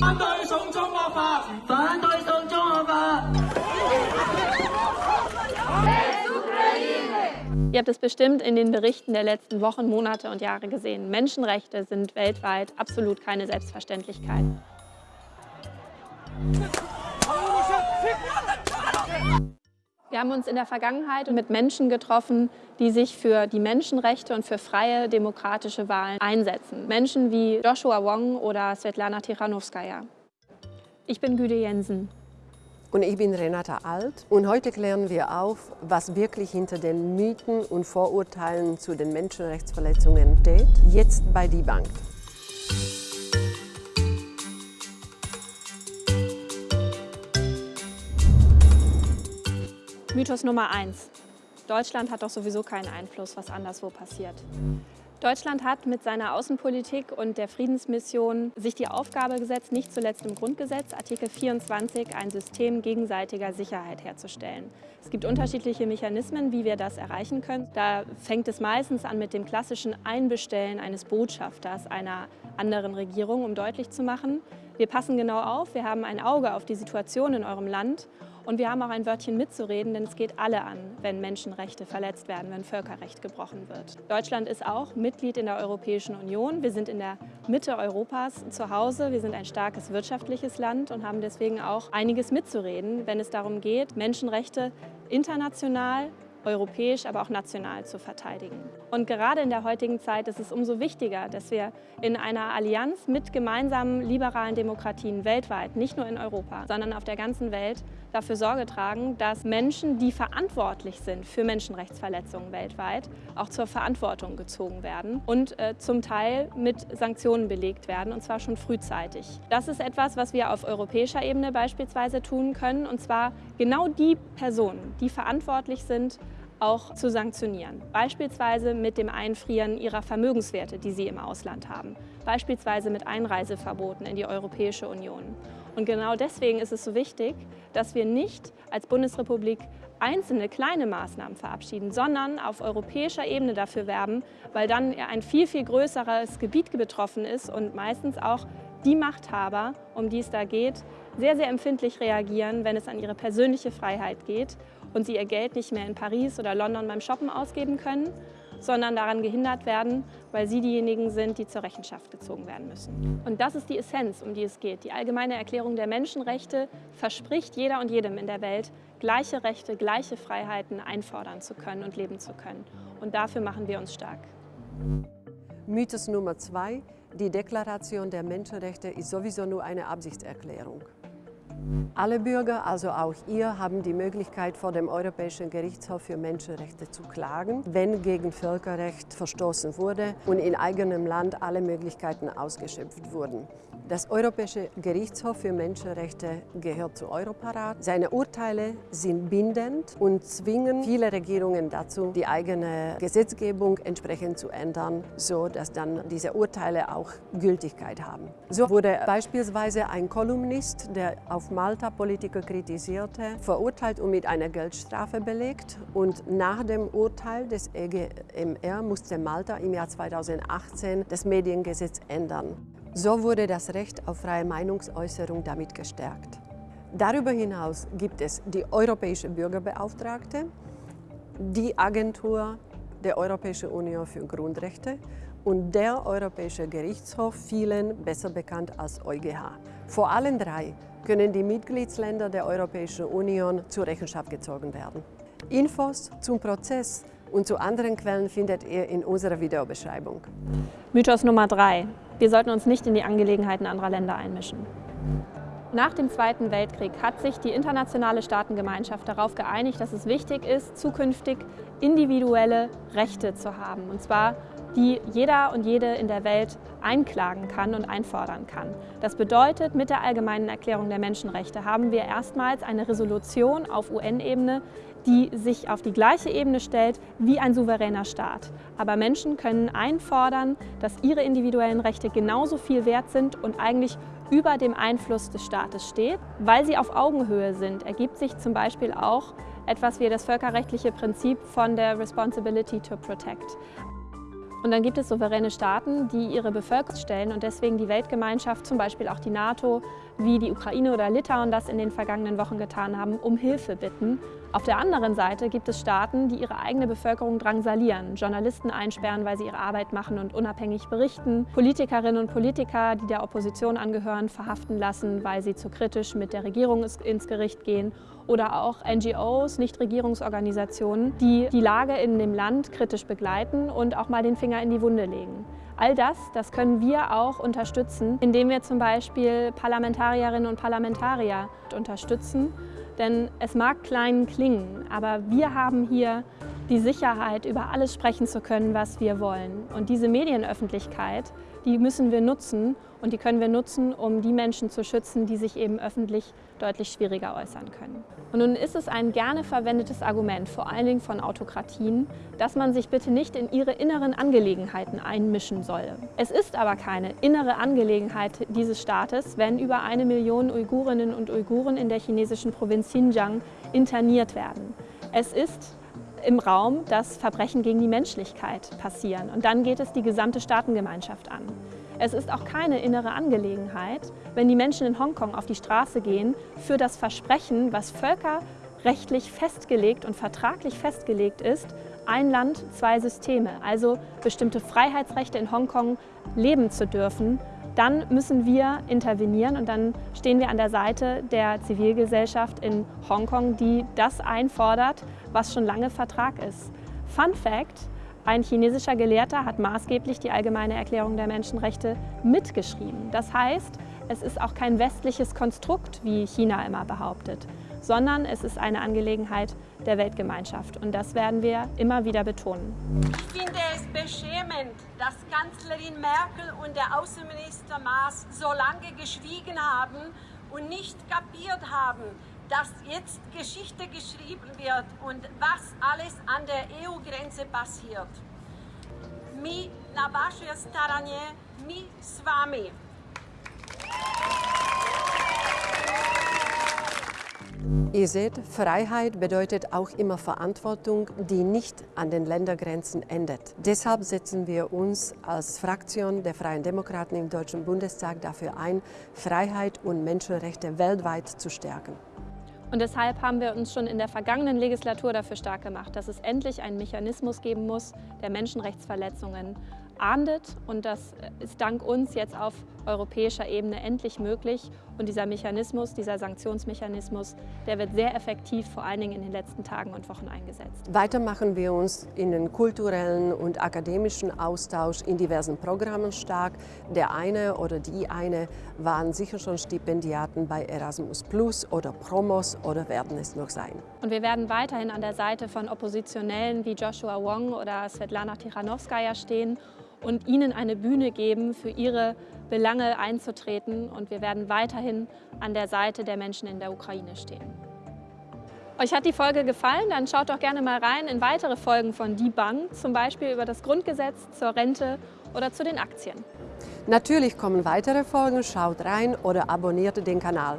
反对送中恶法，反对送中恶法。 Ihr habt es bestimmt in den Berichten der letzten Wochen, Monate und Jahre gesehen. Menschenrechte sind weltweit absolut keine Selbstverständlichkeit. Wir haben uns in der Vergangenheit mit Menschen getroffen, die sich für die Menschenrechte und für freie demokratische Wahlen einsetzen. Menschen wie Joshua Wong oder Svetlana Tichanowskaja. Ich bin Güde Jensen. Und ich bin Renata Alt und heute klären wir auf, was wirklich hinter den Mythen und Vorurteilen zu den Menschenrechtsverletzungen steht, jetzt bei Die Bank. Mythos Nummer 1. Deutschland hat doch sowieso keinen Einfluss, was anderswo passiert. Deutschland hat mit seiner Außenpolitik und der Friedensmission sich die Aufgabe gesetzt, nicht zuletzt im Grundgesetz, Artikel 24, ein System gegenseitiger Sicherheit herzustellen. Es gibt unterschiedliche Mechanismen, wie wir das erreichen können. Da fängt es meistens an mit dem klassischen Einbestellen eines Botschafters einer anderen Regierung, um deutlich zu machen, wir passen genau auf, wir haben ein Auge auf die Situation in eurem Land und wir haben auch ein Wörtchen mitzureden, denn es geht alle an, wenn Menschenrechte verletzt werden, wenn Völkerrecht gebrochen wird. Deutschland ist auch Mitglied in der Europäischen Union. Wir sind in der Mitte Europas zu Hause. Wir sind ein starkes wirtschaftliches Land und haben deswegen auch einiges mitzureden, wenn es darum geht, Menschenrechte international europäisch, aber auch national zu verteidigen. Und gerade in der heutigen Zeit ist es umso wichtiger, dass wir in einer Allianz mit gemeinsamen liberalen Demokratien weltweit, nicht nur in Europa, sondern auf der ganzen Welt, dafür Sorge tragen, dass Menschen, die verantwortlich sind für Menschenrechtsverletzungen weltweit, auch zur Verantwortung gezogen werden und äh, zum Teil mit Sanktionen belegt werden, und zwar schon frühzeitig. Das ist etwas, was wir auf europäischer Ebene beispielsweise tun können, und zwar genau die Personen, die verantwortlich sind, auch zu sanktionieren. Beispielsweise mit dem Einfrieren ihrer Vermögenswerte, die sie im Ausland haben. Beispielsweise mit Einreiseverboten in die Europäische Union. Und genau deswegen ist es so wichtig, dass wir nicht als Bundesrepublik einzelne kleine Maßnahmen verabschieden, sondern auf europäischer Ebene dafür werben, weil dann ein viel, viel größeres Gebiet betroffen ist und meistens auch die Machthaber, um die es da geht, sehr, sehr empfindlich reagieren, wenn es an ihre persönliche Freiheit geht und sie ihr Geld nicht mehr in Paris oder London beim Shoppen ausgeben können, sondern daran gehindert werden, weil sie diejenigen sind, die zur Rechenschaft gezogen werden müssen. Und das ist die Essenz, um die es geht. Die Allgemeine Erklärung der Menschenrechte verspricht jeder und jedem in der Welt, gleiche Rechte, gleiche Freiheiten einfordern zu können und leben zu können. Und dafür machen wir uns stark. Mythos Nummer zwei. Die Deklaration der Menschenrechte ist sowieso nur eine Absichtserklärung. Alle Bürger, also auch ihr, haben die Möglichkeit, vor dem Europäischen Gerichtshof für Menschenrechte zu klagen, wenn gegen Völkerrecht verstoßen wurde und in eigenem Land alle Möglichkeiten ausgeschöpft wurden. Das Europäische Gerichtshof für Menschenrechte gehört zu Europarat. Seine Urteile sind bindend und zwingen viele Regierungen dazu, die eigene Gesetzgebung entsprechend zu ändern, so dass dann diese Urteile auch Gültigkeit haben. So wurde beispielsweise ein Kolumnist, der auf Malta Politiker kritisierte, verurteilt und mit einer Geldstrafe belegt. Und nach dem Urteil des EGMR musste Malta im Jahr 2018 das Mediengesetz ändern. So wurde das Recht auf freie Meinungsäußerung damit gestärkt. Darüber hinaus gibt es die Europäische Bürgerbeauftragte, die Agentur der Europäischen Union für Grundrechte und der Europäische Gerichtshof, vielen besser bekannt als EuGH. Vor allen drei können die Mitgliedsländer der Europäischen Union zur Rechenschaft gezogen werden. Infos zum Prozess und zu anderen Quellen findet ihr in unserer Videobeschreibung. Mythos Nummer drei. Wir sollten uns nicht in die Angelegenheiten anderer Länder einmischen. Nach dem Zweiten Weltkrieg hat sich die internationale Staatengemeinschaft darauf geeinigt, dass es wichtig ist, zukünftig individuelle Rechte zu haben. Und zwar die jeder und jede in der Welt einklagen kann und einfordern kann. Das bedeutet, mit der Allgemeinen Erklärung der Menschenrechte haben wir erstmals eine Resolution auf UN-Ebene, die sich auf die gleiche Ebene stellt wie ein souveräner Staat. Aber Menschen können einfordern, dass ihre individuellen Rechte genauso viel wert sind und eigentlich über dem Einfluss des Staates steht. Weil sie auf Augenhöhe sind, ergibt sich zum Beispiel auch etwas wie das völkerrechtliche Prinzip von der Responsibility to Protect. Und dann gibt es souveräne Staaten, die ihre Bevölkerung stellen und deswegen die Weltgemeinschaft, zum Beispiel auch die NATO, wie die Ukraine oder Litauen das in den vergangenen Wochen getan haben, um Hilfe bitten. Auf der anderen Seite gibt es Staaten, die ihre eigene Bevölkerung drangsalieren, Journalisten einsperren, weil sie ihre Arbeit machen und unabhängig berichten, Politikerinnen und Politiker, die der Opposition angehören, verhaften lassen, weil sie zu kritisch mit der Regierung ins Gericht gehen oder auch NGOs, Nichtregierungsorganisationen, die die Lage in dem Land kritisch begleiten und auch mal den Finger in die Wunde legen. All das, das können wir auch unterstützen, indem wir zum Beispiel Parlamentarierinnen und Parlamentarier unterstützen. Denn es mag klein klingen, aber wir haben hier die Sicherheit, über alles sprechen zu können, was wir wollen. Und diese Medienöffentlichkeit, die müssen wir nutzen und die können wir nutzen, um die Menschen zu schützen, die sich eben öffentlich deutlich schwieriger äußern können. Und nun ist es ein gerne verwendetes Argument, vor allen Dingen von Autokratien, dass man sich bitte nicht in ihre inneren Angelegenheiten einmischen solle. Es ist aber keine innere Angelegenheit dieses Staates, wenn über eine Million Uigurinnen und Uiguren in der chinesischen Provinz Xinjiang interniert werden. Es ist im Raum, dass Verbrechen gegen die Menschlichkeit passieren. Und dann geht es die gesamte Staatengemeinschaft an. Es ist auch keine innere Angelegenheit, wenn die Menschen in Hongkong auf die Straße gehen für das Versprechen, was völkerrechtlich festgelegt und vertraglich festgelegt ist, ein Land, zwei Systeme, also bestimmte Freiheitsrechte in Hongkong leben zu dürfen, dann müssen wir intervenieren und dann stehen wir an der Seite der Zivilgesellschaft in Hongkong, die das einfordert, was schon lange Vertrag ist. Fun Fact, ein chinesischer Gelehrter hat maßgeblich die Allgemeine Erklärung der Menschenrechte mitgeschrieben. Das heißt, es ist auch kein westliches Konstrukt, wie China immer behauptet, sondern es ist eine Angelegenheit der Weltgemeinschaft. Und das werden wir immer wieder betonen. Ich finde es beschämend, dass Kanzlerin Merkel und der Außenminister Maas so lange geschwiegen haben und nicht kapiert haben, dass jetzt Geschichte geschrieben wird und was alles an der EU-Grenze passiert. Mi na staraně, mi s vámi. Ihr seht, Freiheit bedeutet auch immer Verantwortung, die nicht an den Ländergrenzen endet. Deshalb setzen wir uns als Fraktion der Freien Demokraten im Deutschen Bundestag dafür ein, Freiheit und Menschenrechte weltweit zu stärken. Und deshalb haben wir uns schon in der vergangenen Legislatur dafür stark gemacht, dass es endlich einen Mechanismus geben muss, der Menschenrechtsverletzungen ahndet. Und das ist dank uns jetzt auf europäischer Ebene endlich möglich. Und dieser Mechanismus, dieser Sanktionsmechanismus, der wird sehr effektiv, vor allen Dingen in den letzten Tagen und Wochen eingesetzt. Weiter machen wir uns in den kulturellen und akademischen Austausch in diversen Programmen stark. Der eine oder die eine waren sicher schon Stipendiaten bei Erasmus Plus oder Promos oder werden es noch sein. Und wir werden weiterhin an der Seite von Oppositionellen wie Joshua Wong oder Svetlana Tichanowskaja stehen und ihnen eine Bühne geben, für ihre Belange einzutreten. Und wir werden weiterhin an der Seite der Menschen in der Ukraine stehen. Euch hat die Folge gefallen? Dann schaut doch gerne mal rein in weitere Folgen von Die Bank, zum Beispiel über das Grundgesetz, zur Rente oder zu den Aktien. Natürlich kommen weitere Folgen, schaut rein oder abonniert den Kanal.